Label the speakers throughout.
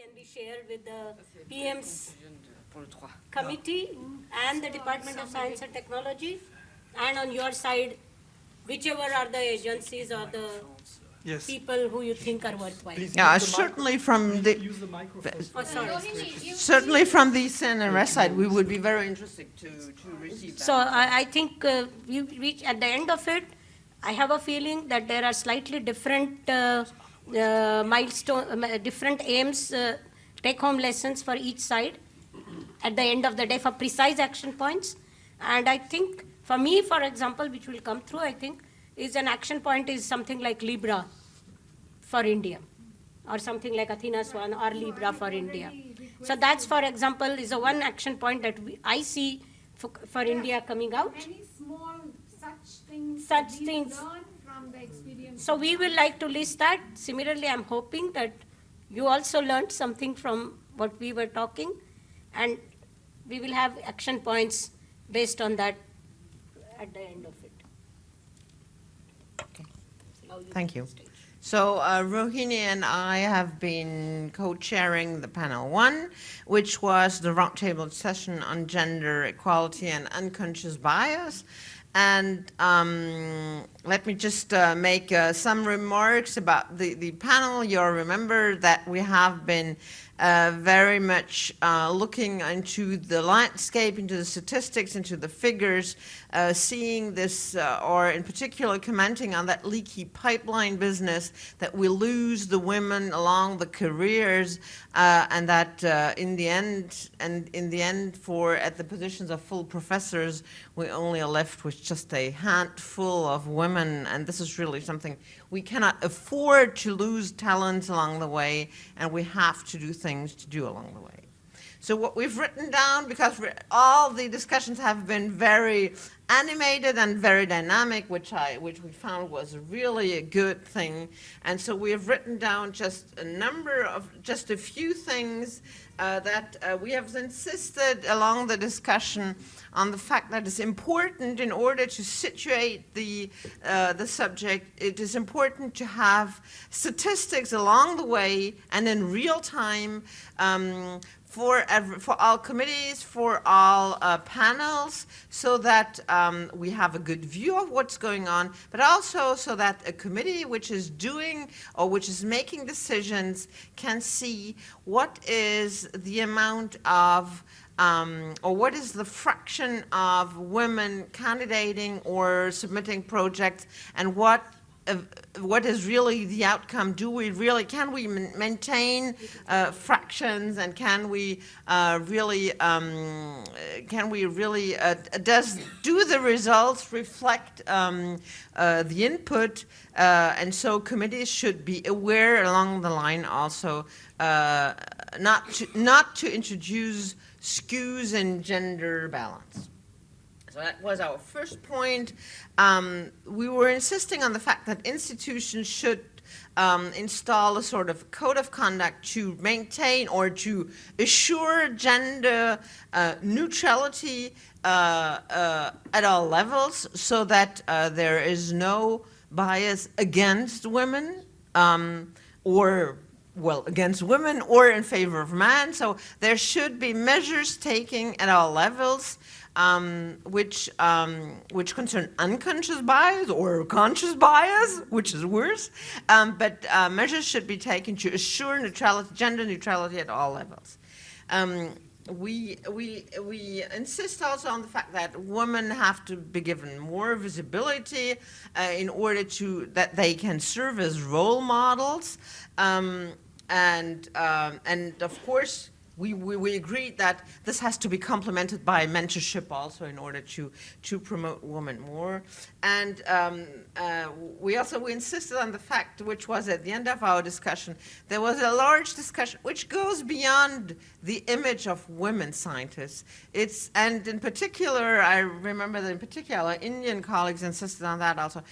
Speaker 1: can be shared with the PM's
Speaker 2: Pour le 3.
Speaker 1: committee and the Department of Science and Technology, and on your side, whichever are the agencies or the
Speaker 3: Yes.
Speaker 1: people who you think are worthwhile.
Speaker 3: Please
Speaker 4: Yeah,
Speaker 3: use the mic-
Speaker 4: certainly from the,
Speaker 3: Use the microphone.
Speaker 1: Oh,
Speaker 4: certainly from the CNRS side, we would be very interested to, to receive that.
Speaker 1: So I, I think uh, we reach, at the end of it, I have a feeling that there are slightly different uh, milestone, um, uh, different aims, uh, take-home lessons for each side at the end of the day for precise action points. And I think, for me, for example, which will come through, I think, is an action point is something like Libra for India, or something like Athena Swan or Libra for India. So that's, for example, is a one action point that we, I see for, for India coming out.
Speaker 5: Any small such things.
Speaker 1: Such things.
Speaker 5: Learn from the experience.
Speaker 1: So we will like to list that. Similarly, I'm hoping that you also learned something from what we were talking, and we will have action points based on that at the end of it.
Speaker 4: Okay. Thank you.
Speaker 1: stage.
Speaker 4: So uh, Rohini and I have been co-chairing the panel one, which was the roundtable session on gender equality and unconscious bias. And um, let me just uh, make uh, some remarks about the, the panel. You'll remember that we have been uh, very much uh, looking into the landscape, into the statistics, into the figures, uh, seeing this, uh, or in particular commenting on that leaky pipeline business that we lose the women along the careers, uh, and that in the end, and in the end, for at the positions of full professors, we only are left with just a handful of women, and this is really something we cannot afford to lose talent along the way, and we have to do things to do along the way. So what we've written down, because all the discussions have been very animated and very dynamic, which I, which we found was really a good thing. And so we have written down just a number of, just a few things uh, that uh, we have insisted along the discussion on the fact that it's important in order to situate the, uh, the subject, it is important to have statistics along the way and in real time um, for, every, for all committees, for all uh, panels, so that um, we have a good view of what's going on, but also so that a committee which is doing or which is making decisions can see what is the amount of um, or what is the fraction of women candidating or submitting projects and what uh, what is really the outcome? Do we really, can we maintain uh, fractions and can we uh, really, um, can we really, uh, does, do the results reflect um, uh, the input? Uh, and so committees should be aware along the line also uh, not to, not to introduce skews in gender balance. That was our first point. Um, we were insisting on the fact that institutions should um, install a sort of code of conduct to maintain or to assure gender uh, neutrality uh, uh, at all levels so that uh, there is no bias against women um, or well, against women or in favor of men. So there should be measures taken at all levels um, which, um, which concern unconscious bias or conscious bias, which is worse. Um, but uh, measures should be taken to assure neutrality, gender neutrality at all levels. Um, we, we, we insist also on the fact that women have to be given more visibility uh, in order to, that they can serve as role models. Um, and, um, and of course, we, we, we agreed that this has to be complemented by mentorship also in order to, to promote women more. And um, uh, we also we insisted on the fact, which was at the end of our discussion, there was a large discussion which goes beyond the image of women scientists. It's, and in particular, I remember that in particular, Indian colleagues insisted on that also.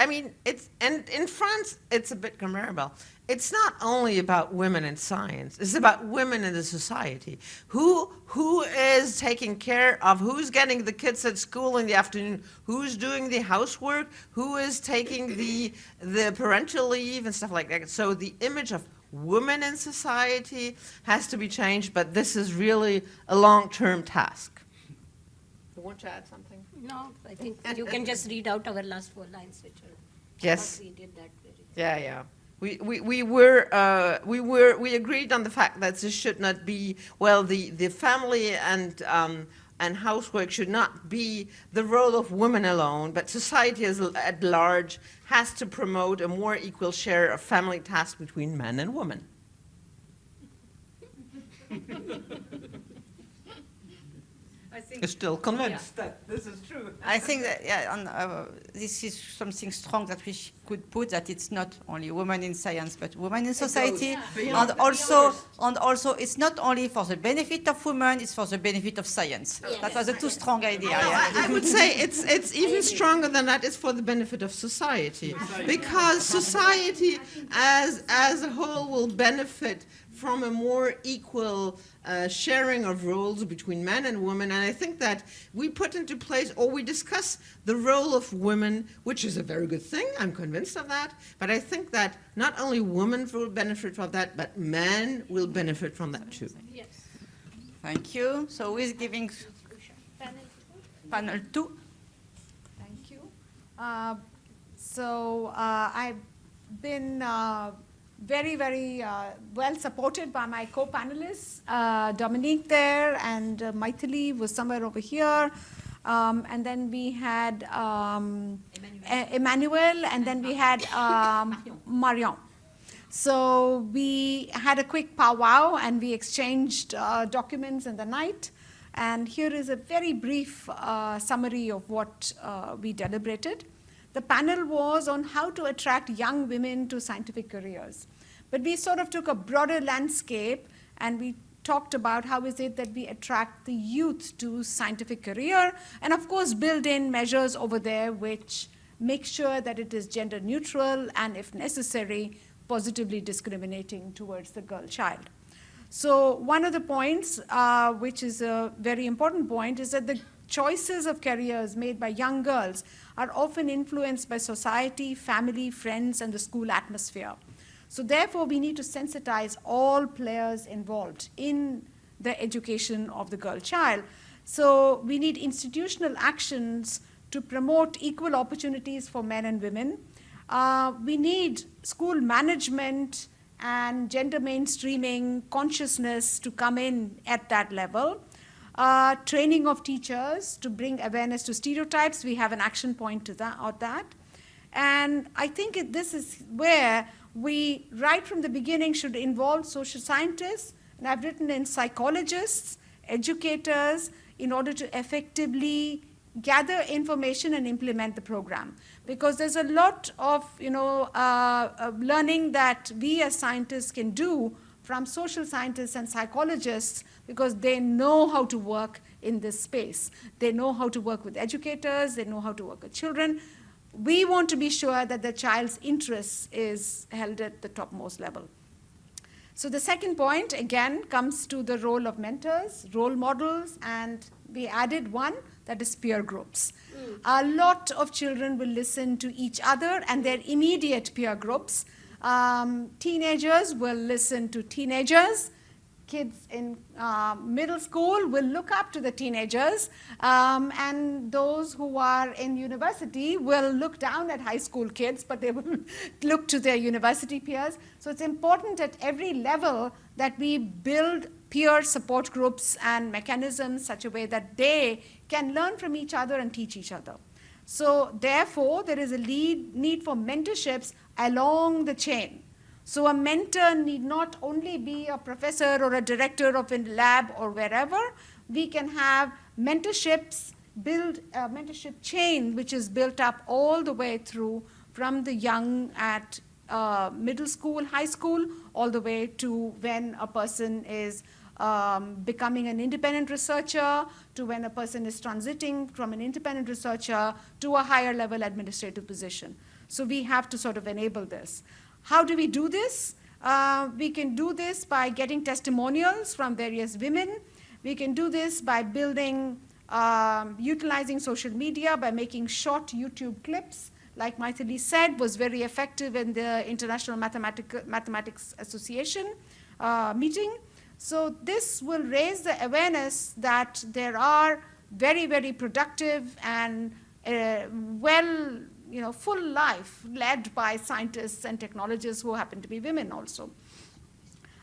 Speaker 4: I mean, it's, and in France, it's a bit comparable. It's not only about women in science, it's about women in the society. Who, who is taking care of, who's getting the kids at school in the afternoon, who's doing the housework, who is taking the, the parental leave and stuff like that. So the image of women in society has to be changed, but this is really a long-term task. Want to add something?
Speaker 1: No, I think you can just read out our last four lines, which are.
Speaker 4: Yes.
Speaker 1: We did that very.
Speaker 4: Yeah, yeah. We, we, we were, uh, we were, we agreed on the fact that this should not be, well, the, the family and, um, and housework should not be the role of women alone, but society as, at large has to promote a more equal share of family tasks between men and women.
Speaker 2: I think
Speaker 4: You're still convinced that this is true.
Speaker 2: I think that yeah, and, uh, this is something strong that we could put that it's not only women in science but women in society,
Speaker 4: beyond-
Speaker 2: and also and also it's not only for the benefit of women, it's for the benefit of science. That was a too strong idea.
Speaker 4: No,
Speaker 2: yeah.
Speaker 4: I, I would say it's, it's even stronger than that. It's for the benefit of society. Because society as, as a whole will benefit from a more equal uh, sharing of roles between men and women. And I think that we put into place, or we discuss the role of women, which is a very good thing. I'm convinced of that. But I think that not only women will benefit from that, but men will benefit from that too.
Speaker 1: Yes.
Speaker 2: Thank you. So who is giving panel two?
Speaker 5: Thank you. Uh, So uh, I've been uh, very, very uh, well supported by my co-panelists, uh, Dominique there and uh, Maithili was somewhere over here. Um, And then we had um, E- Emmanuel, and then we had um, Marion. So we had a quick powwow and we exchanged uh, documents in the night. And here is a very brief uh, summary of what uh, we deliberated. The panel was on how to attract young women to scientific careers. But we sort of took a broader landscape and we talked about how is it that we attract the youth to scientific career and of course build in measures over there which make sure that it is gender neutral and if necessary positively discriminating towards the girl child. So one of the points, uh, which is a very important point, is that the choices of careers made by young girls are often influenced by society, family, friends, and the school atmosphere. So therefore, we need to sensitize all players involved in the education of the girl child. So we need institutional actions to promote equal opportunities for men and women. Uh, we need school management and gender mainstreaming consciousness to come in at that level. Uh, training of teachers to bring awareness to stereotypes. We have an action point to that. That. And I think it, this is where we, right from the beginning, should involve social scientists, and I've written in psychologists, educators, in order to effectively gather information and implement the program. Because there's a lot of, you know, uh, uh, learning that we as scientists can do from social scientists and psychologists because they know how to work in this space. They know how to work with educators, they know how to work with children. We want to be sure that the child's interest is held at the topmost level. So the second point, again, comes to the role of mentors, role models, and we added one, that is peer groups. Mm. A lot of children will listen to each other and their immediate peer groups. Um, teenagers will listen to teenagers. Kids in uh, middle school will look up to the teenagers, um, and those who are in university will look down at high school kids, but they will look to their university peers. So it's important at every level that we build peer support groups and mechanisms such a way that they can learn from each other and teach each other. So therefore, there is a lead, need for mentorships along the chain. So a mentor need not only be a professor or a director of a lab or wherever. We can have mentorships, build a mentorship chain which is built up all the way through from the young at uh, middle school, high school, all the way to when a person is um, becoming an independent researcher, to when a person is transiting from an independent researcher to a higher level administrative position. So we have to sort of enable this. How do we do this? Uh, we can do this by getting testimonials from various women. We can do this by building, um, utilizing social media, by making short YouTube clips like Maithili said, was very effective in the International Mathematic- Mathematics Association uh, meeting. So this will raise the awareness that there are very, very productive and uh, well, you know, full life led by scientists and technologists who happen to be women also.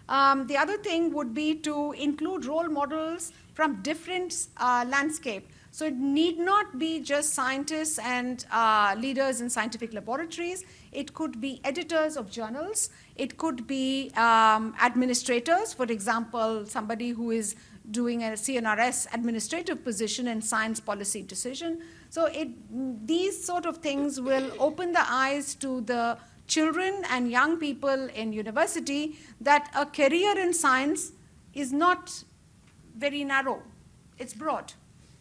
Speaker 5: Um, the other thing would be to include role models from different uh, landscape. So it need not be just scientists and uh, leaders in scientific laboratories. It could be editors of journals. It could be um, administrators, for example, somebody who is doing a CNRS administrative position in science policy decision. So it, these sort of things will open the eyes to the children and young people in university that a career in science is not very narrow, it's broad.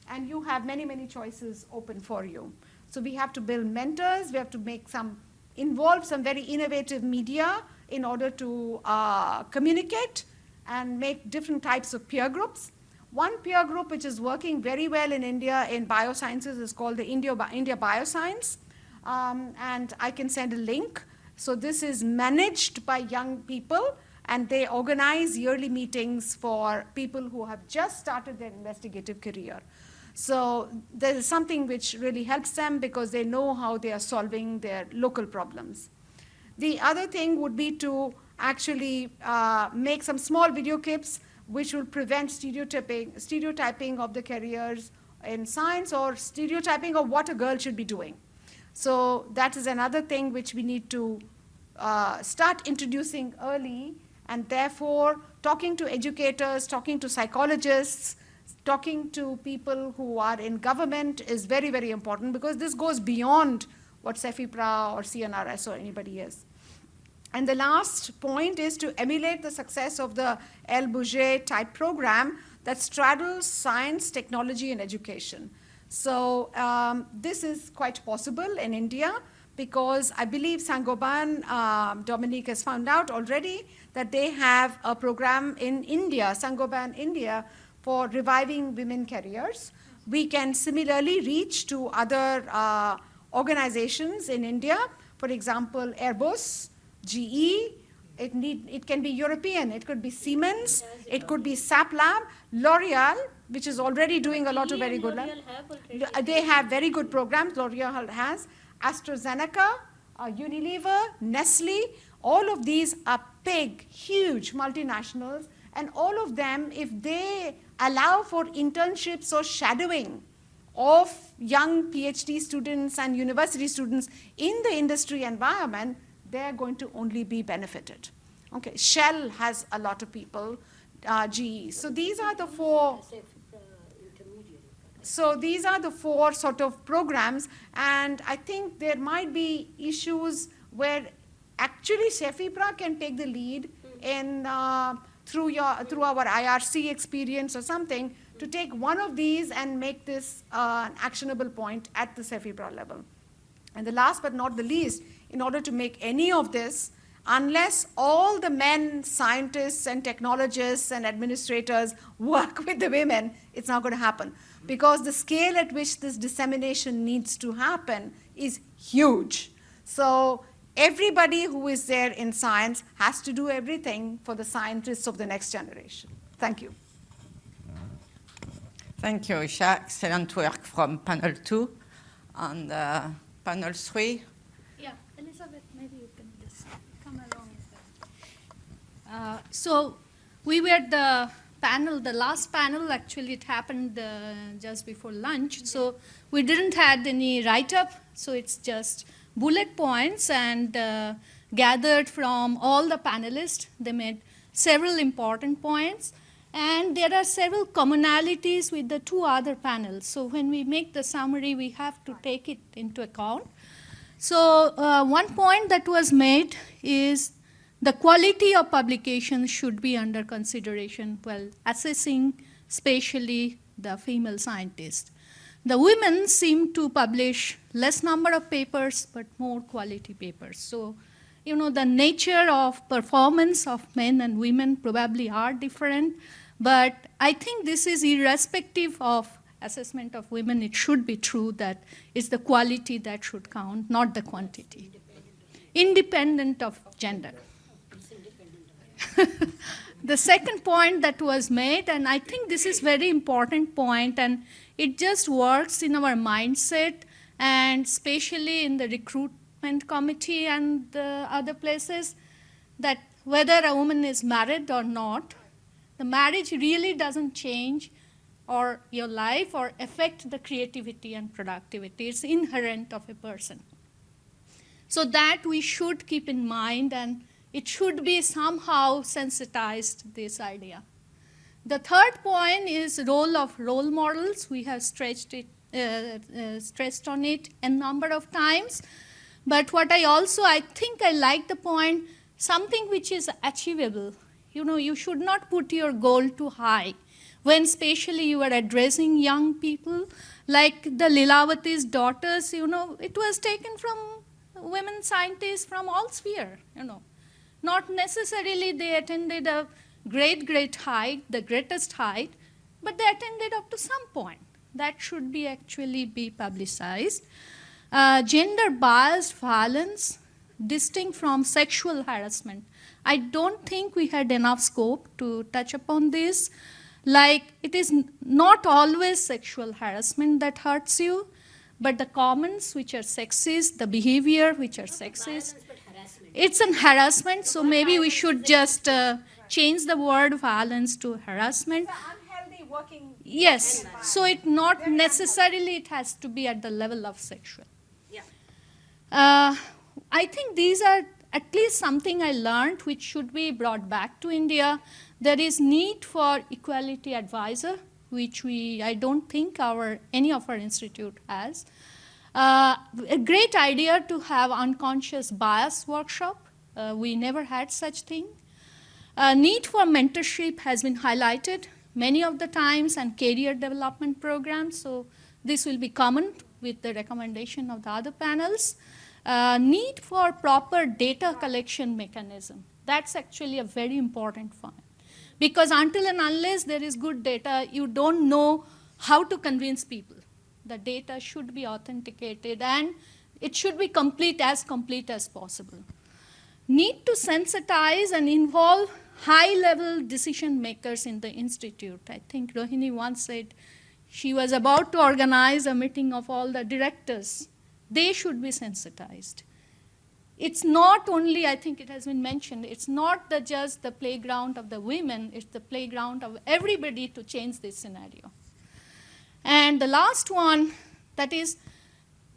Speaker 5: And you have many, many choices open for you. So we have to build mentors, we have to make some, involve some very innovative media in order to uh, communicate and make different types of peer groups. One peer group which is working very well in India in biosciences is called the India, India Bioscience. Um, and I can send a link. So this is managed by young people and they organize yearly meetings for people who have just started their investigative career. So there is something which really helps them because they know how they are solving their local problems. The other thing would be to actually uh, make some small video clips which will prevent stereotyping, stereotyping of the careers in science or stereotyping of what a girl should be doing. So that is another thing which we need to uh, start introducing early and therefore talking to educators, talking to psychologists, talking to people who are in government is very, very important because this goes beyond what CEFIPRA or CNRS or anybody is. And the last point is to emulate the success of the El Bourget type program that straddles science, technology, and education. So um, this is quite possible in India because I believe Saint-Gobain, um, Dominique has found out already that they have a program in India, Saint-Gobain India, for reviving women careers. We can similarly reach to other uh, organizations in India, for example, Airbus, GE, it, need, it can be European, it could be Siemens, it could be SAP Lab, L'Oreal, which is already doing a lot of very good.
Speaker 1: Already-
Speaker 5: They have very good programs, L'Oreal has. AstraZeneca, uh, Unilever, Nestle, all of these are big, huge multinationals, and all of them, if they allow for internships or shadowing of young PhD students and university students in the industry environment, they're going to only be benefited. Okay, Shell has a lot of people, uh, GE. So these are the four so these are the four sort of programs, and I think there might be issues where actually CEFIPRA can take the lead in uh, through your through our IRC experience or something to take one of these and make this uh, an actionable point at the CEFIPRA level. And the last but not the least, in order to make any of this, unless all the men, scientists and technologists and administrators work with the women, it's not going to happen. Because the scale at which this dissemination needs to happen is huge. So everybody who is there in science has to do everything for the scientists of the next generation. Thank you.
Speaker 2: Thank you, Isha. Excellent work from panel two. And uh, panel three,
Speaker 3: Yeah, Elizabeth, maybe you can just come along with that. Uh, So we were the panel, the last panel, actually it happened uh, just before lunch. So we didn't had any write-up, so it's just bullet points and uh, gathered from all the panelists. They made several important points. And there are several commonalities with the two other panels. So when we make the summary, we have to take it into account. So uh, one point that was made is the quality of publication should be under consideration while assessing spatially the female scientists. The women seem to publish less number of papers but more quality papers. So, you know, the nature of performance of men and women probably are different, but I think this is irrespective of assessment of women, it should be true that it's the quality that should count, not the quantity. Independent of gender. the second point that was made, and I think this is very important point, and it just works in our mindset, and especially in the recruitment committee and the other places, that whether a woman is married or not, the marriage really doesn't change or your life or affect the creativity and productivity. It's inherent of a person. So that we should keep in mind and it should be somehow sensitized this idea. The third point is role of role models. We have stretched it, uh, uh, stressed on it a number of times. But what I also, I think I like the point, something which is achievable. You know, you should not put your goal too high. When especially you are addressing young people, like the Lilavati's daughters, you know, it was taken from women scientists from all sphere, you know. Not necessarily they attended a great, great height, the greatest height, but they attended up to some point. That should be actually be publicized. Uh, gender biased violence, distinct from sexual harassment. I don't think we had enough scope to touch upon this. Like, it is not always sexual harassment that hurts you, but the comments which are sexist, the behavior which are sexist, it's an harassment, so maybe we should just uh, change the word violence to harassment.
Speaker 5: working.
Speaker 3: Yes, so it not necessarily it has to be at the level of sexual.
Speaker 1: Yeah.
Speaker 3: Uh, I think these are at least something I learned which should be brought back to India. There is need for equality advisor, which we I don't think our any of our institute has. Uh, a great idea to have unconscious bias workshop. Uh, we never had such thing. Uh, need for mentorship has been highlighted many of the times and career development programs. So this will be common with the recommendation of the other panels. Uh, need for proper data collection mechanism. That's actually a very important point. Because until and unless there is good data, you don't know how to convince people. The data should be authenticated and it should be complete as complete as possible. Need to sensitize and involve high level decision makers in the institute. I think Rohini once said she was about to organize a meeting of all the directors. They should be sensitized. It's not only, I think it has been mentioned, it's not the, just the playground of the women, it's the playground of everybody to change this scenario. And the last one, that is,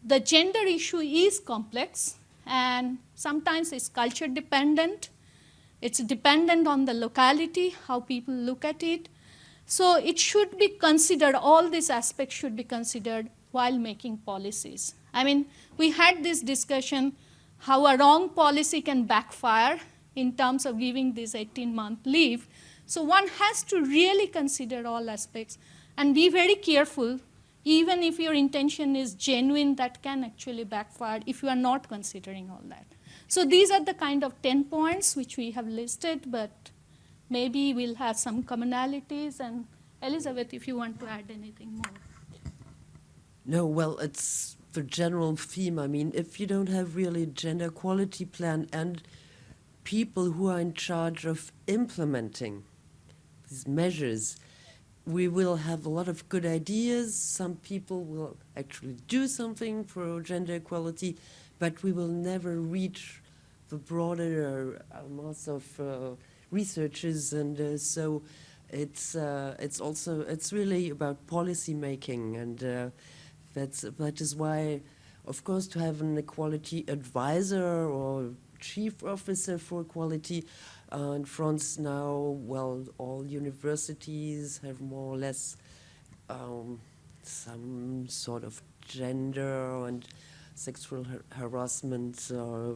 Speaker 3: the gender issue is complex and sometimes it's culture dependent. It's dependent on the locality, how people look at it. So it should be considered, all these aspects should be considered while making policies. I mean, we had this discussion how a wrong policy can backfire in terms of giving this 18 month leave. So one has to really consider all aspects and be very careful even if your intention is genuine that can actually backfire if you are not considering all that. So these are the kind of 10 points which we have listed, but maybe we'll have some commonalities and Elizabeth, if you want to add anything more.
Speaker 6: No, well, it's the general theme. I mean, if you don't have really gender equality plan and people who are in charge of implementing these measures, we will have a lot of good ideas. Some people will actually do something for gender equality, but we will never reach the broader uh, mass of uh, researchers, and uh, so it's uh, it's also it's really about policy making, and uh, that's that is why, of course, to have an equality advisor or chief officer for equality uh, in France now, well, all universities have more or less um, some sort of gender and sexual har harassment uh,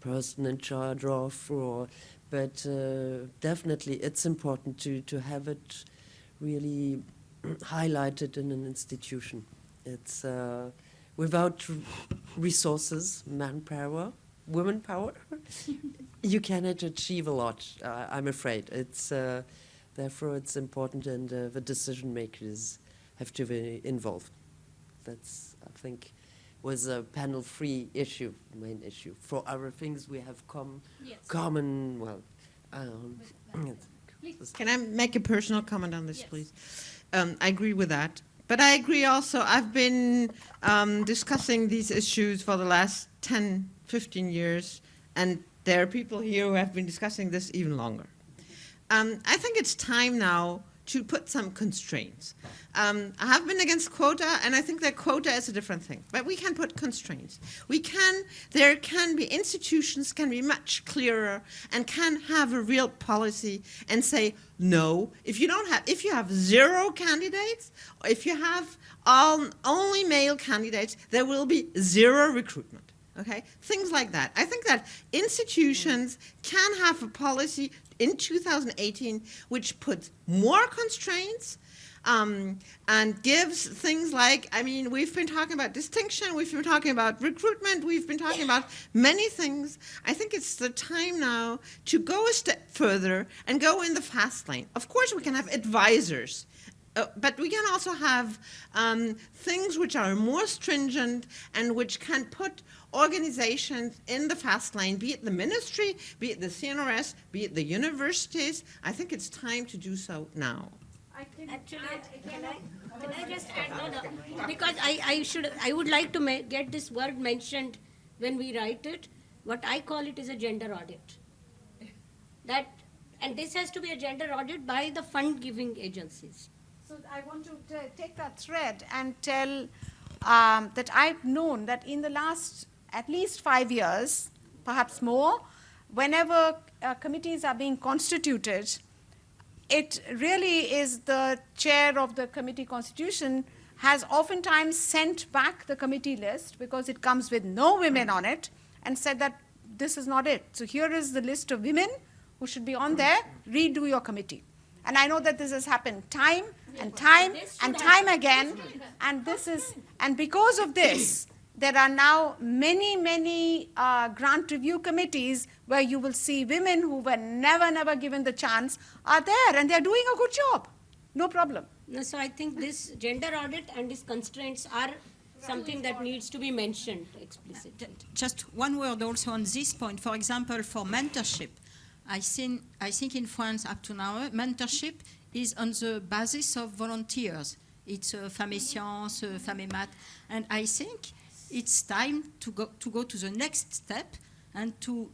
Speaker 6: person in charge of, or, but uh, definitely it's important to, to have it really highlighted in an institution. It's uh, without resources, manpower, women power, you cannot achieve a lot. Uh, I'm afraid it's uh, therefore it's important, and uh, the decision makers have to be involved. That's, I think, was a panel-free issue, main issue. For other things, we have com-
Speaker 3: Yes.
Speaker 6: common, well, um,
Speaker 4: Can I make a personal comment on this,
Speaker 3: Yes.
Speaker 4: please? Um, I agree with that. But I agree also, I've been um, discussing these issues for the last 10, 15 years, and there are people here who have been discussing this even longer. Um, I think it's time now to put some constraints. Um, I have been against quota, and I think that quota is a different thing. But we can put constraints. We can. There can be institutions can be much clearer and can have a real policy and say no. If you don't have, if you have zero candidates, if you have all, only male candidates, there will be zero recruitment. Okay, things like that. I think that institutions can have a policy in 2018 which puts more constraints um, and gives things like, I mean, we've been talking about distinction, we've been talking about recruitment, we've been talking about many things. I think it's the time now to go a step further and go in the fast lane. Of course, we can have advisors. Uh, but we can also have um, things which are more stringent and which can put organizations in the fast lane, be it the ministry, be it the CNRS, be it the universities. I think it's time to do so now.
Speaker 5: I can
Speaker 1: Actually,
Speaker 5: add
Speaker 1: can I, can I just add, no, no, because I, I should, I would like to get this word mentioned when we write it. What I call it is a gender audit. That, and this has to be a gender audit by the fund-giving agencies.
Speaker 5: So I want to take that thread and tell um, that I've known that in the last at least five years, perhaps more, whenever uh, committees are being constituted, it really is the chair of the committee constitution has oftentimes sent back the committee list because it comes with no women on it and said that this is not it. So here is the list of women who should be on there, redo your committee. And I know that this has happened time and time and time again. And this is, and because of this, there are now many, many uh, grant review committees where you will see women who were never, never given the chance are there and they're doing a good job. No problem.
Speaker 1: No, So I think this gender audit and these constraints are something that needs to be mentioned explicitly.
Speaker 7: Just one word also on this point. For example, for mentorship, I think, I think in France up to now, mentorship is on the basis of volunteers. It's uh, Femmes et Sciences, uh, Femmes et Maths, and I think it's time to go, to go to the next step and to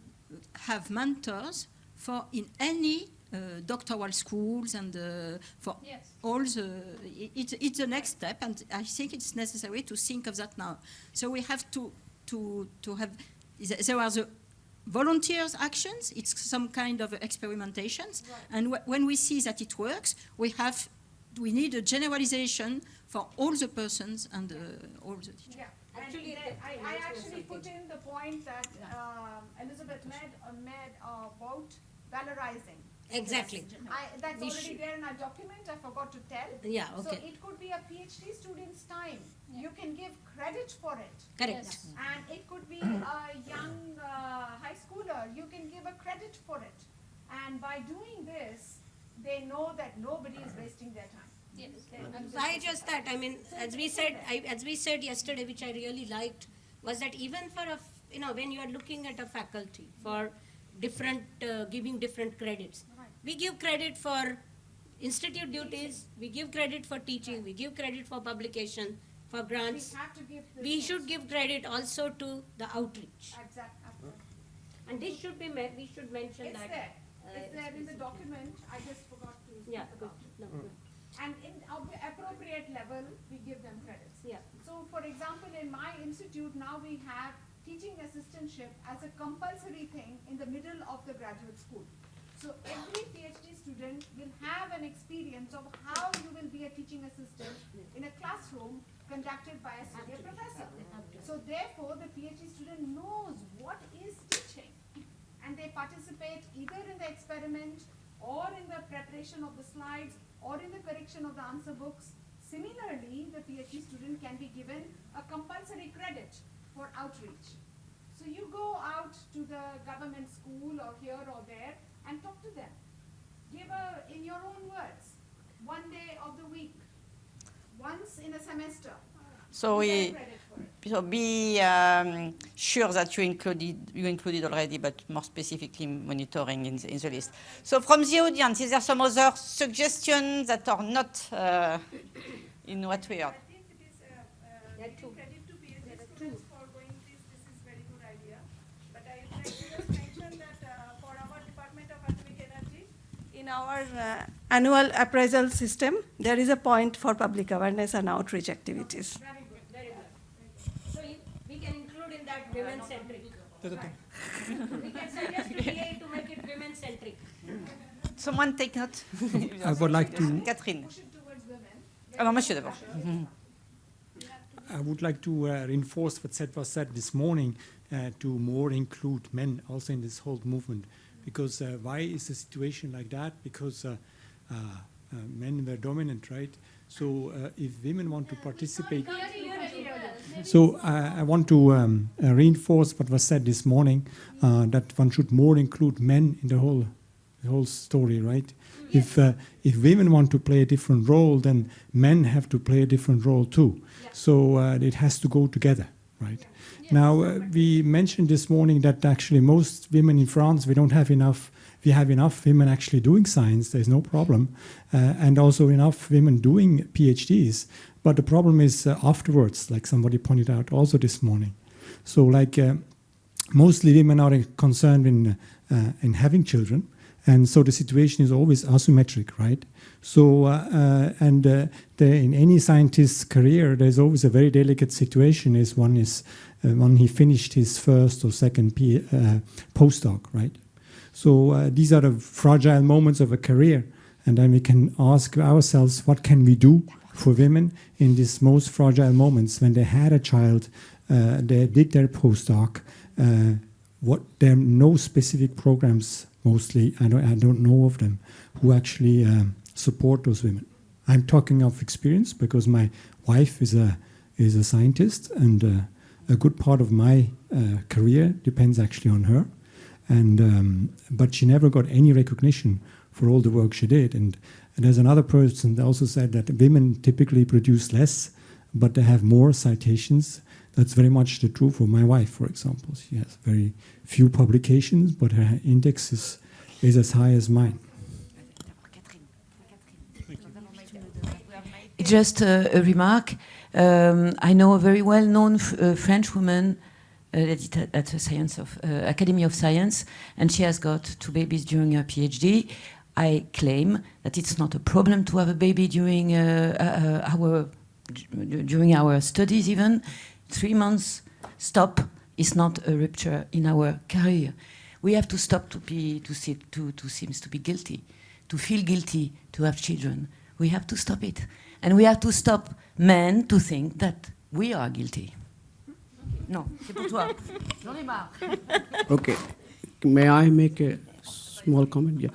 Speaker 7: have mentors for in any uh, doctoral schools and uh, for
Speaker 3: Yes.
Speaker 7: all the it, it's- it's the next step. And i think it's necessary to think of that now. So we have to to to have there are the volunteers actions it's some kind of experimentations. And wh- when we see that it works we have we need a generalization for all the persons and uh, all the teachers.
Speaker 5: Yeah,
Speaker 1: Actually,
Speaker 5: and then I, I, actually put in the point that um, Elizabeth made, uh, made uh, about valorizing.
Speaker 1: Exactly.
Speaker 5: I, that's
Speaker 1: We
Speaker 5: already
Speaker 1: should-
Speaker 5: there in our document, I forgot to tell.
Speaker 1: Yeah, Okay.
Speaker 5: So it could be a PhD student's time. You can give credit for it.
Speaker 1: Correct.
Speaker 5: And it could be a young uh, high schooler, you can give a credit for it. And by doing this, they know that nobody is wasting their time.
Speaker 3: Yes.
Speaker 1: Why just that? I mean, as we said, I, as we said yesterday, which I really liked, was that even for a, you know, when you are looking at a faculty for different, uh, giving different credits, we give credit for institute duties, we give credit for teaching, we give credit for publication, for
Speaker 5: We
Speaker 1: grants.
Speaker 5: have to give.
Speaker 1: We should give credit also to the outreach.
Speaker 5: Exact, absolutely.
Speaker 1: And this should be, me- we should mention
Speaker 5: It's
Speaker 1: that.
Speaker 5: there.
Speaker 1: uh,
Speaker 5: It's there in the document. I just forgot to
Speaker 1: Yeah,
Speaker 5: about.
Speaker 1: No, good.
Speaker 5: And in appropriate level, we give them credits.
Speaker 1: Yeah.
Speaker 5: So for example, in my institute, now we have teaching assistantship as a compulsory thing in the middle of the graduate school. So every PhD student will have an experience of how you will be a teaching assistant in a classroom conducted by a senior professor. So therefore, the PhD student knows what is teaching. And they participate either in the experiment or in the preparation of the slides or in the correction of the answer books. Similarly, the PhD student can be given a compulsory credit for outreach. So you go out to the government school or here or there and talk to them. Give a, in your own words, one day of the week, once in a semester.
Speaker 2: So we,
Speaker 5: get credit for it.
Speaker 2: so be um, sure that you included, you included already, but more specifically monitoring in the, in the list. So from the audience, is there some other suggestions that are not uh, in what we heard?
Speaker 8: Our uh, annual appraisal system, there is a point for public awareness and outreach activities.
Speaker 1: Very good, very good. So you- we can include in that women-centric. We can suggest to DA to make it women-centric.
Speaker 2: Someone take note?
Speaker 9: I would like to
Speaker 2: Catherine. Alors, monsieur d'abord.
Speaker 9: I would like to uh, reinforce what said was said this morning uh, to more include men also in this whole movement. Because uh, why is the situation like that? Because uh, uh, uh, men were dominant, right? So uh, if women want to participate, so I want to um, uh, reinforce what was said this morning uh, that one should more include men in the whole, the whole story, right? If uh, if women want to play a different role, then men have to play a different role too. So uh, it has to go together, right? Now uh, we mentioned this morning that actually most women in France we don't have enough. We have enough women actually doing science. There's no problem, uh, and also enough women doing PhDs. But the problem is uh, afterwards, like somebody pointed out also this morning. So like uh, mostly women are concerned in uh, in having children, and so the situation is always asymmetric, right? So uh, uh, and uh, the, in any scientist's career, there's always a very delicate situation. Is one is uh, when he finished his first or second P, uh, postdoc, right? So uh, these are the fragile moments of a career, and then we can ask ourselves, what can we do for women in these most fragile moments when they had a child, they did their postdoc. What there are no specific programs. Mostly, I don't, I don't know of them who actually um, support those women. I'm talking of experience because my wife is a is a scientist, and uh, a good part of my uh, career depends actually on her. And um, but she never got any recognition for all the work she did. And, and there's another person that also said that women typically produce less, but they have more citations. That's very much the truth for my wife, for example. She has very few publications, but her index is, is as high as mine.
Speaker 10: Just a, remark. Um, I know a very well-known uh, French woman uh, at, at the Science of uh, Academy of Science, and she has got two babies during her PhD. I claim that it's not a problem to have a baby during uh, uh, our during our studies. Even three months stop is not a rupture in our career. We have to stop to be to see to to seems to be guilty, to feel guilty to have children. We have to stop it. And we have to stop men to think that we are guilty. No, c'est pour toi. J'en ai marre.
Speaker 11: Okay. May I make a small comment? Yeah.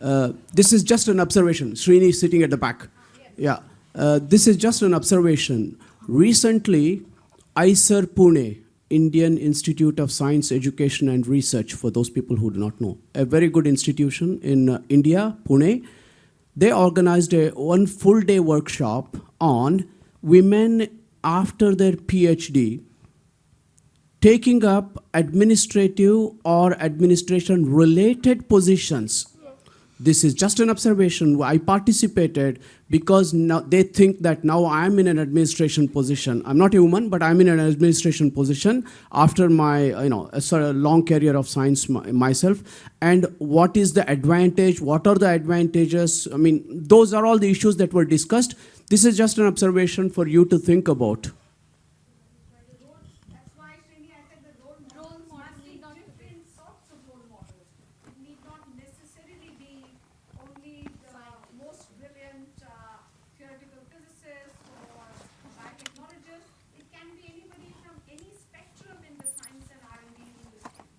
Speaker 11: Uh, this is just an observation. Srini is sitting at the back. Yeah. Uh, this is just an observation. Recently, IISER Pune, Indian Institute of Science Education and Research, for those people who do not know, a very good institution in uh, India, Pune, they organized a one full day workshop on women after their PhD taking up administrative or administration related positions. This is just an observation. I participated because now they think that now I'm in an administration position. I'm not a woman, but I'm in an administration position after my you know a sort of long career of science myself. And what is the advantage? What are the advantages? I mean, those are all the issues that were discussed. This is just an observation for you to think about.
Speaker 5: That's why, Srini, I said the role models must be different sorts of role models. It need not necessarily be only the most brilliant uh, theoretical physicists or biotechnologists. It can be anybody from any spectrum in the science and R&D industry.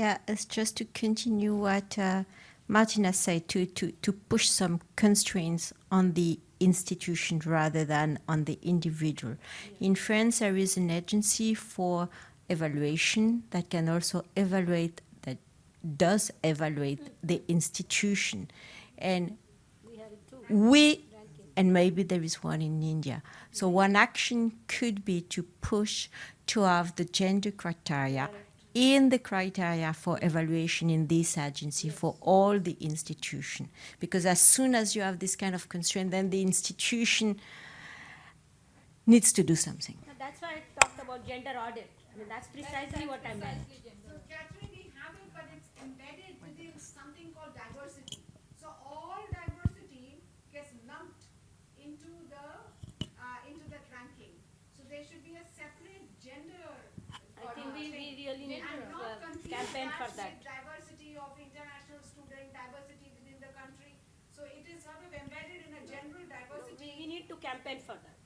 Speaker 12: Yeah, it's just to continue what uh, Martina said, to, to, to push some constraints on the institution rather than on the individual. In France, there is an agency for evaluation that can also evaluate, that does evaluate the institution. And we and maybe there is one in India. So one action could be to push to have the gender criteria in the criteria for evaluation in this agency for all the institution. Because as soon as you have this kind of constraint, then the institution needs to do something.
Speaker 1: So That's why I talked about gender audit. I mean, that's precisely what I meant.
Speaker 5: So Catherine, we have it, but it's embedded within something called diversity. So all diversity gets lumped into the, uh, into that ranking. So there should be a separate gender.
Speaker 1: I think we, we really need
Speaker 5: And
Speaker 1: to
Speaker 5: not
Speaker 1: uh,
Speaker 5: confuse
Speaker 1: campaign for
Speaker 5: that diversity of international student, diversity within the country. So it is sort of embedded in a general
Speaker 1: We,
Speaker 5: diversity.
Speaker 1: we need to campaign for that.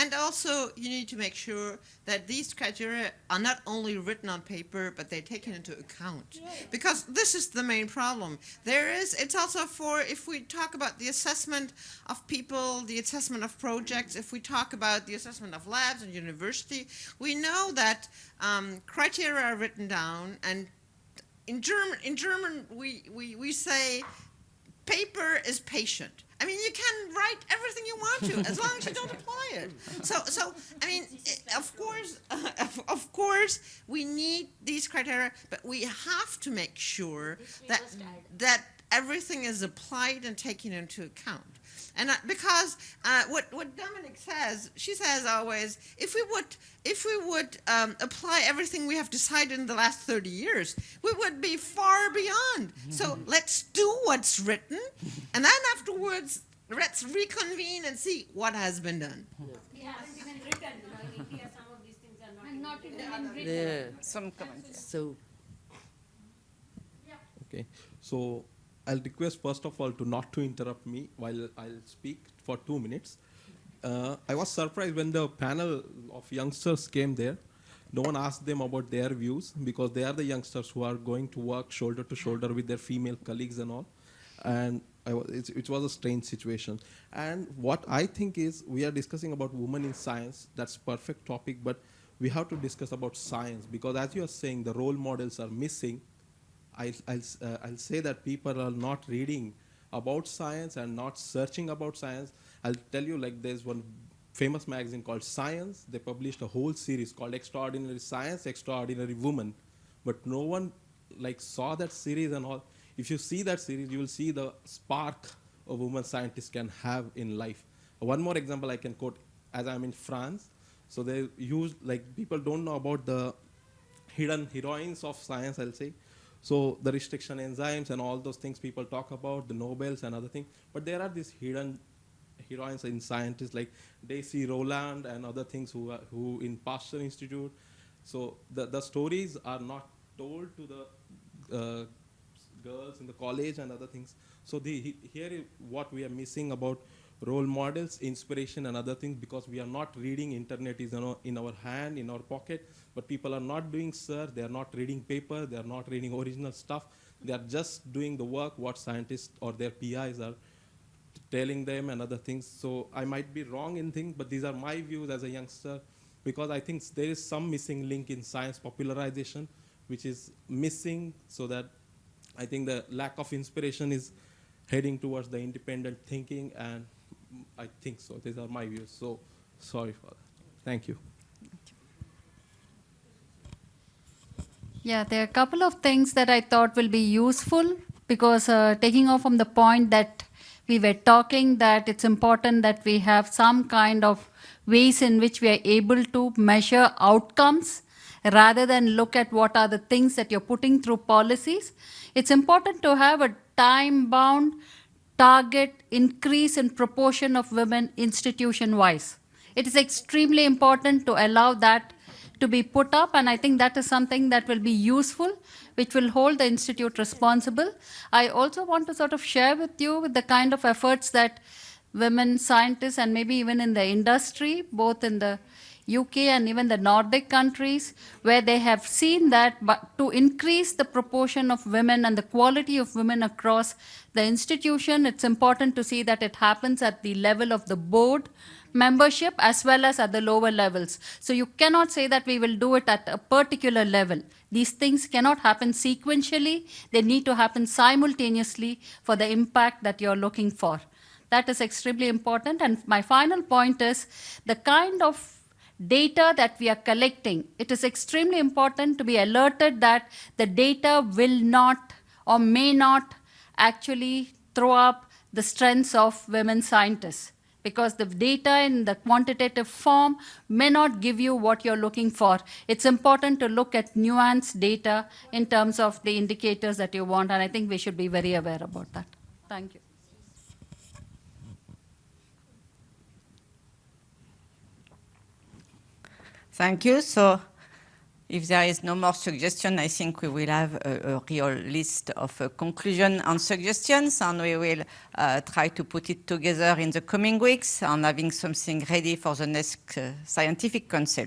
Speaker 4: And also, you need to make sure that these criteria are not only written on paper, but they're taken into account. Because this is the main problem. There is, it's also for, if we talk about the assessment of people, the assessment of projects, if we talk about the assessment of labs and university, we know that um, criteria are written down, and in German, in German, we, we, we say paper is patient. I mean, you can write everything you want to as long as you don't apply it. So, so I mean, of course, of, of course, we need these criteria, but we have to make sure that that everything is applied and taken into account. And uh, because uh, what what Dominic says, she says always, if we would if we would um, apply everything we have decided in the last thirty years, we would be far beyond. So let's do what's written, and then afterwards let's reconvene and see what has been done.
Speaker 1: We haven't even written, you know, in India, some of these things are not.
Speaker 13: And not even in written.
Speaker 6: Yeah.
Speaker 2: Some comments.
Speaker 6: So
Speaker 14: Okay, so I'll request first of all to not to interrupt me while I'll speak for two minutes. Uh, I was surprised when the panel of youngsters came there. No one asked them about their views because they are the youngsters who are going to work shoulder to shoulder with their female colleagues and all. And it was a strange situation. And what I think is we are discussing about women in science. That's perfect topic, but we have to discuss about science because as you are saying, the role models are missing I'll, I'll, uh, I'll say that people are not reading about science and not searching about science. I'll tell you, like, there's one famous magazine called Science. They published a whole series called Extraordinary Science, Extraordinary Woman. But no one, like, saw that series and all. If you see that series, you will see the spark a woman scientist can have in life. One more example I can quote, as I'm in France. So they use, like, people don't know about the hidden heroines of science, I'll say. So the restriction enzymes and all those things people talk about, the Nobels and other things. But there are these hidden heroines in scientists like Daisy Rowland and other things who are, who in Pasteur Institute. So the, the stories are not told to the uh, girls in the college and other things. So the, he- here is what we are missing about role models, inspiration and other things because we are not reading internet is in our, in our hand, in our pocket, but people are not doing search, they are not reading paper, they are not reading original stuff. They are just doing the work what scientists or their PIs are telling them and other things. So I might be wrong in things, but these are my views as a youngster because I think there is some missing link in science popularization, which is missing so that I think the lack of inspiration is heading towards the independent thinking and I think so. These are my views. So sorry for that. Thank you.
Speaker 13: Yeah, there are a couple of things that I thought will be useful because uh, taking off from the point that we were talking that it's important that we have some kind of ways in which we are able to measure outcomes rather than look at what are the things that you're putting through policies. It's important to have a time bound target increase in proportion of women institution wise. It is extremely important to allow that to be put up, and I think that is something that will be useful, which will hold the institute responsible. I also want to sort of share with you with the kind of efforts that women scientists and maybe even in the industry, both in the UK and even the Nordic countries, where they have seen that but to increase the proportion of women and the quality of women across the institution, it's important to see that it happens at the level of the board membership as well as at the lower levels. So you cannot say that we will do it at a particular level. These things cannot happen sequentially, they need to happen simultaneously for the impact that you're looking for. That is extremely important. And my final point is the kind of data that we are collecting, it is extremely important to be alerted that the data will not or may not actually throw up the strengths of women scientists because the data in the quantitative form may not give you what you're looking for. It's important to look at nuanced data in terms of the indicators that you want, and I think we should be very aware about that. Thank you.
Speaker 2: Thank you. So if there is no more suggestion, I think we will have a, a real list of uh, conclusion and suggestions, and we will uh, try to put it together in the coming weeks and having something ready for the next uh, scientific council.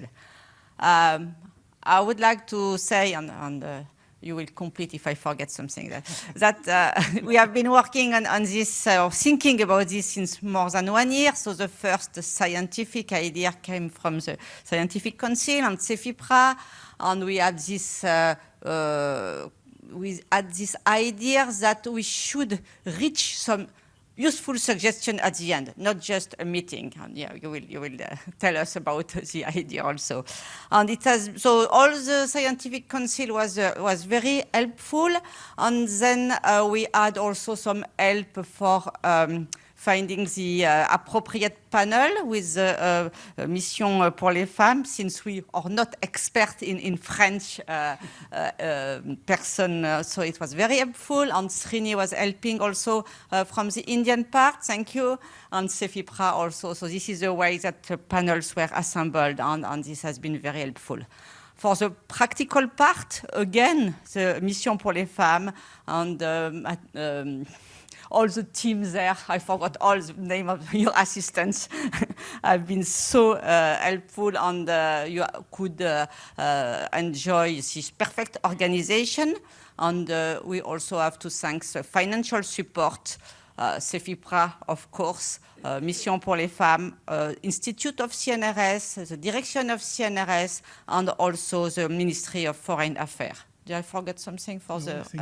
Speaker 2: Um, I would like to say, and, and uh, you will complete if I forget something, that, that uh, we have been working on, on this, uh, or thinking about this since more than one year. So the first scientific idea came from the Scientific Council and CEFIPRA, and we had this, uh, uh, we had this idea that we should reach some useful suggestion at the end, not just a meeting. And yeah, you will, you will uh, tell us about the idea also. And it has, so all the scientific council was, uh, was very helpful. And then uh, we had also some help for um, finding the uh, appropriate panel with the uh, uh, Mission pour les Femmes, since we are not expert in, in French uh, uh, uh, person, uh, so it was very helpful. And Srini was helping also uh, from the Indian part, thank you, and CEFIPRA also. So this is the way that the panels were assembled, and, and this has been very helpful. For the practical part, again, the Mission pour les Femmes and um, um, all the teams there. I forgot all the name of your assistants. have been so uh, helpful and uh, you could uh, uh, enjoy this perfect organization. And uh, we also have to thank the financial support, uh, CEFIPRA, of course, uh, Mission pour les Femmes, uh, Institute of CNRS, the direction of CNRS, and also the Ministry of Foreign Affairs. Did I forget something for
Speaker 15: No,
Speaker 2: the
Speaker 15: think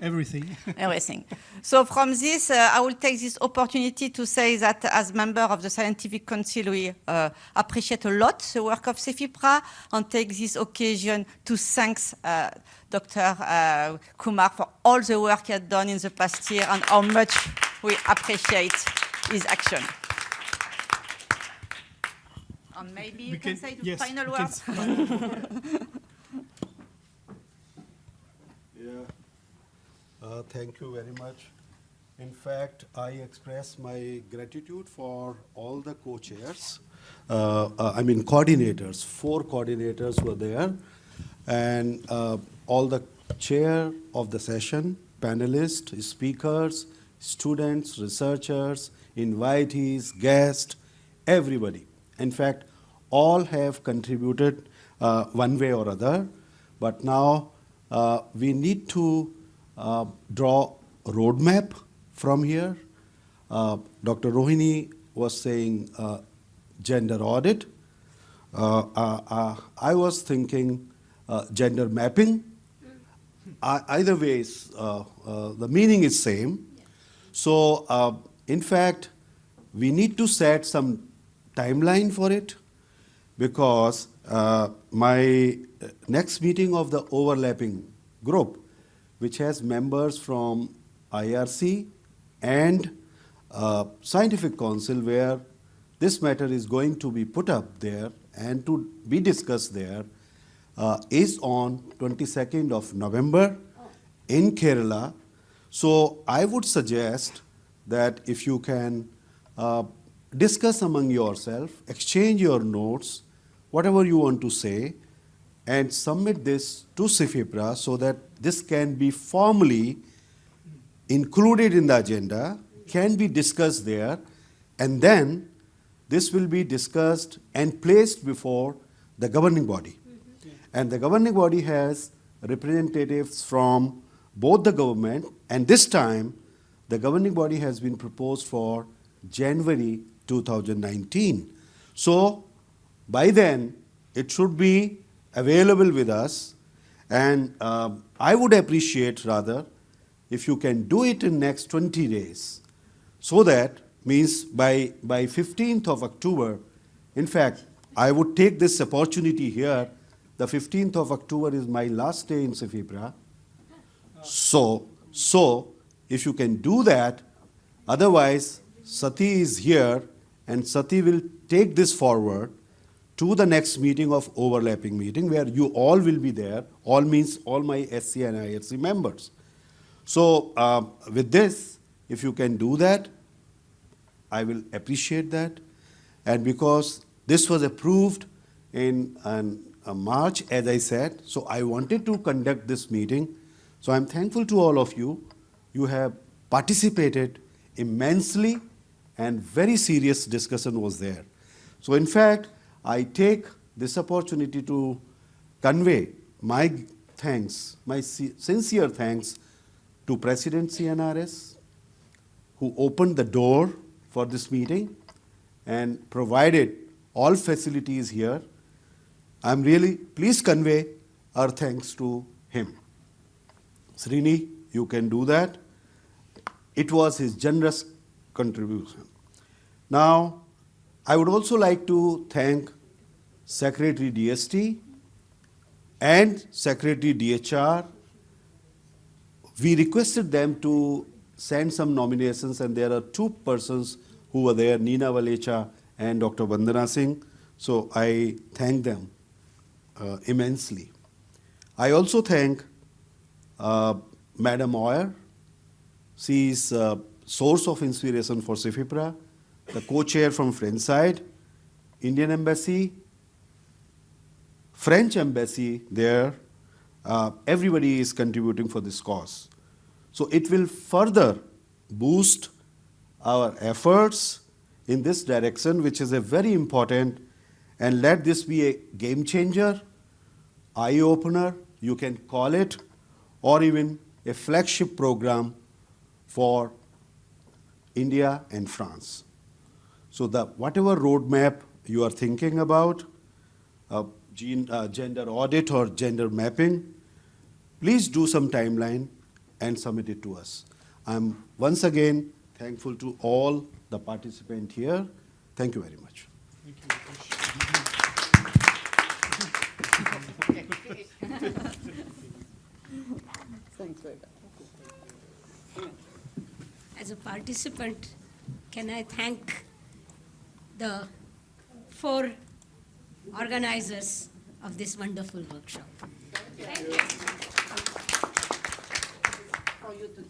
Speaker 15: that you
Speaker 2: admiration?
Speaker 15: said, Everything.
Speaker 2: everything. So from this, uh, I will take this opportunity to say that as member of the Scientific Council, we uh, appreciate a lot the work of CEFIPRA and take this occasion to thank uh, Dr. Uh, Kumar for all the work he had done in the past year and how much we appreciate his action. And maybe you
Speaker 15: We
Speaker 2: can,
Speaker 15: can-
Speaker 2: say the
Speaker 15: yes,
Speaker 2: final words.
Speaker 16: Yeah. Thank you very much. In fact, I express my gratitude for all the co-chairs. Uh, uh, I mean coordinators. Four coordinators were there, and uh, all the chair of the session, panelists, speakers, students, researchers, invitees, guests, everybody. In fact, all have contributed uh, one way or other. But now uh, we need to uh, draw a roadmap from here. Uh, Dr. Rohini was saying uh, gender audit. Uh, uh, uh, I was thinking gender mapping. Either ways, uh, the meaning is same. So, in fact, we need to set some timeline for it because my next meeting of the overlapping group, which has members from IRC and uh, Scientific Council, where this matter is going to be put up there and to be discussed there, uh, is on 22nd of November in Kerala. So I would suggest that if you can uh, discuss among yourself, exchange your notes, whatever you want to say, and submit this to CEFIPRA so that this can be formally included in the agenda, can be discussed there, and then this will be discussed and placed before the governing body. Mm-hmm. And the governing body has representatives from both the government, and this time the governing body has been proposed for January 2019. So by then, it should be available with us, and um, I would appreciate rather if you can do it in next 20 days, so that means by, by 15th of October, in fact, I would take this opportunity here. The 15th of October is my last day in CEFIPRA. So, so if you can do that, otherwise Sati is here and Sati will take this forward to the next meeting of overlapping meeting where you all will be there. All means all my SC and ISC members. So uh, with this, if you can do that, I will appreciate that. And because this was approved in um, uh, March, as I said, so I wanted to conduct this meeting. So I'm thankful to all of you. You have participated immensely and very serious discussion was there. So in fact, I take this opportunity to convey my thanks, my sincere thanks to President CNRS, who opened the door for this meeting and provided all facilities here. I'm really, please convey our thanks to him. Srini, you can do that. It was his generous contribution. Now, I would also like to thank Secretary DST and Secretary DHR. We requested them to send some nominations, and there are two persons who were there, Neena Valecha and Dr. Vandana Singh. So I thank them uh, immensely. I also thank uh, Madam Oyer. She is a source of inspiration for CEFIPRA, the co-chair from French side, Indian Embassy, French Embassy there. Uh, everybody is contributing for this cause. So it will further boost our efforts in this direction, which is a very important, and let this be a game changer, eye opener, you can call it, or even a flagship program for India and France. So the whatever roadmap you are thinking about, uh, gene, uh, gender audit or gender mapping, please do some timeline and submit it to us. I'm once again thankful to all the participants here. Thank you very much.
Speaker 6: Thanks very much.
Speaker 1: As a participant, can I thank the four organizers of this wonderful workshop? Thank you.
Speaker 2: For you to give to